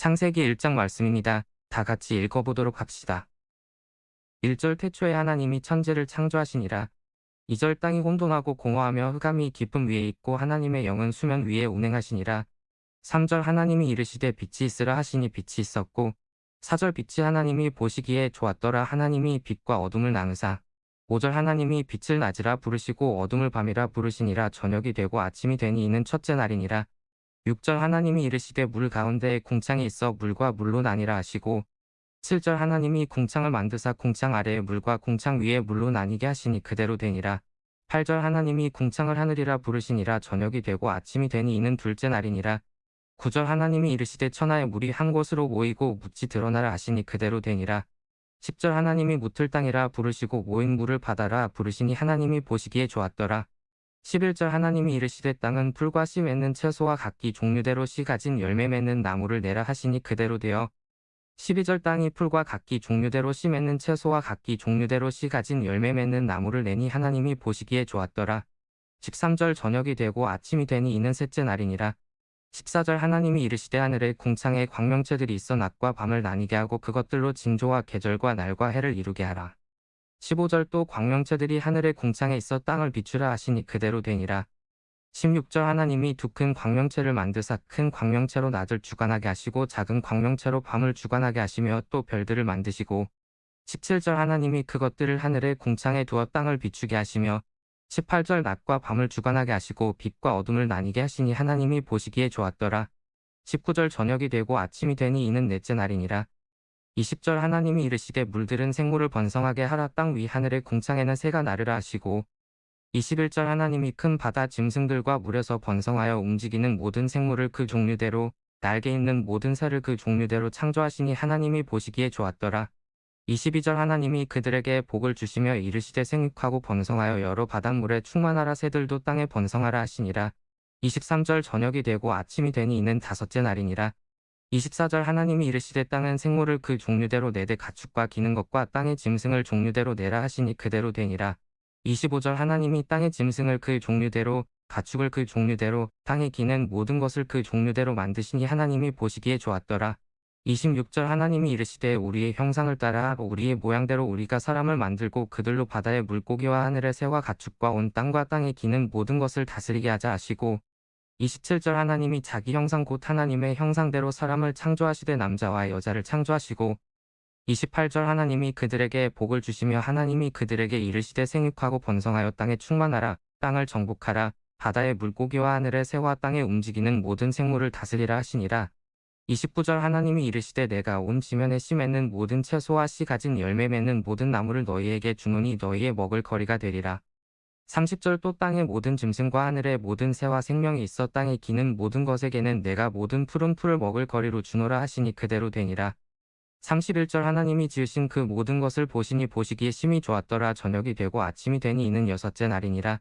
창세기 1장 말씀입니다. 다 같이 읽어보도록 합시다. 1절 태초에 하나님이 천지를 창조하시니라. 2절 땅이 혼돈하고 공허하며 흑암이 깊음 위에 있고 하나님의 영은 수면 위에 운행하시니라. 3절 하나님이 이르시되 빛이 있으라 하시니 빛이 있었고 4절 빛이 하나님이 보시기에 좋았더라 하나님이 빛과 어둠을 나누사 5절 하나님이 빛을 낮이라 부르시고 어둠을 밤이라 부르시니라 저녁이 되고 아침이 되니 이는 첫째 날이니라 6절 하나님이 이르시되 물 가운데에 궁창이 있어 물과 물로 나뉘라 하시고 7절 하나님이 궁창을 만드사 궁창 아래에 물과 궁창 위에 물로 나뉘게 하시니 그대로 되니라 8절 하나님이 궁창을 하늘이라 부르시니라 저녁이 되고 아침이 되니 이는 둘째 날이니라 9절 하나님이 이르시되 천하의 물이 한 곳으로 모이고 묻지 드러나라 하시니 그대로 되니라. 10절 하나님이 묻을 땅이라 부르시고 모인 물을 바다라 부르시니 하나님이 보시기에 좋았더라. 11절 하나님이 이르시되 땅은 풀과 씨 맺는 채소와 각기 종류대로 씨 가진 열매 맺는 나무를 내라 하시니 그대로 되어 12절 땅이 풀과 각기 종류대로 씨 맺는 채소와 각기 종류대로 씨 가진 열매 맺는 나무를 내니 하나님이 보시기에 좋았더라. 13절 저녁이 되고 아침이 되니 이는 셋째 날이니라. 14절 하나님이 이르시되 하늘에 궁창에 광명체들이 있어 낮과 밤을 나뉘게 하고 그것들로 징조와 계절과 날과 해를 이루게 하라. 15절 또 광명체들이 하늘의 궁창에 있어 땅을 비추라 하시니 그대로 되니라. 16절 하나님이 두 큰 광명체를 만드사 큰 광명체로 낮을 주관하게 하시고 작은 광명체로 밤을 주관하게 하시며 또 별들을 만드시고 17절 하나님이 그것들을 하늘의 궁창에 두어 땅을 비추게 하시며 18절 낮과 밤을 주관하게 하시고 빛과 어둠을 나뉘게 하시니 하나님이 보시기에 좋았더라. 19절 저녁이 되고 아침이 되니 이는 넷째 날이니라. 20절 하나님이 이르시되 물들은 생물을 번성하게 하라 땅 위 하늘의 궁창에는 새가 나르라 하시고 21절 하나님이 큰 바다 짐승들과 물에서 번성하여 움직이는 모든 생물을 그 종류대로 날개 있는 모든 새를 그 종류대로 창조하시니 하나님이 보시기에 좋았더라. 22절 하나님이 그들에게 복을 주시며 이르시되 생육하고 번성하여 여러 바닷물에 충만하라 새들도 땅에 번성하라 하시니라. 23절 저녁이 되고 아침이 되니 이는 다섯째 날이니라. 24절 하나님이 이르시되 땅은 생물을 그 종류대로 내되 가축과 기는 것과 땅의 짐승을 종류대로 내라 하시니 그대로 되니라. 25절 하나님이 땅의 짐승을 그 종류대로 가축을 그 종류대로 땅에 기는 모든 것을 그 종류대로 만드시니 하나님이 보시기에 좋았더라. 26절 하나님이 이르시되 우리의 형상을 따라 우리의 모양대로 우리가 사람을 만들고 그들로 바다의 물고기와 하늘의 새와 가축과 온 땅과 땅에 기는 모든 것을 다스리게 하자 하시고 27절 하나님이 자기 형상 곧 하나님의 형상대로 사람을 창조하시되 남자와 여자를 창조하시고 28절 하나님이 그들에게 복을 주시며 하나님이 그들에게 이르시되 생육하고 번성하여 땅에 충만하라 땅을 정복하라 바다의 물고기와 하늘의 새와 땅에 움직이는 모든 생물을 다스리라 하시니라 29절 하나님이 이르시되 내가 온 지면에 씨 맺는 모든 채소와 씨 가진 열매 맺는 모든 나무를 너희에게 주노니 너희의 먹을 거리가 되리라. 30절 또 땅의 모든 짐승과 하늘의 모든 새와 생명이 있어 땅에 기는 모든 것에게는 내가 모든 푸른 풀을 먹을 거리로 주노라 하시니 그대로 되니라. 31절 하나님이 지으신 그 모든 것을 보시니 보시기에 심히 좋았더라 저녁이 되고 아침이 되니 이는 여섯째 날이니라.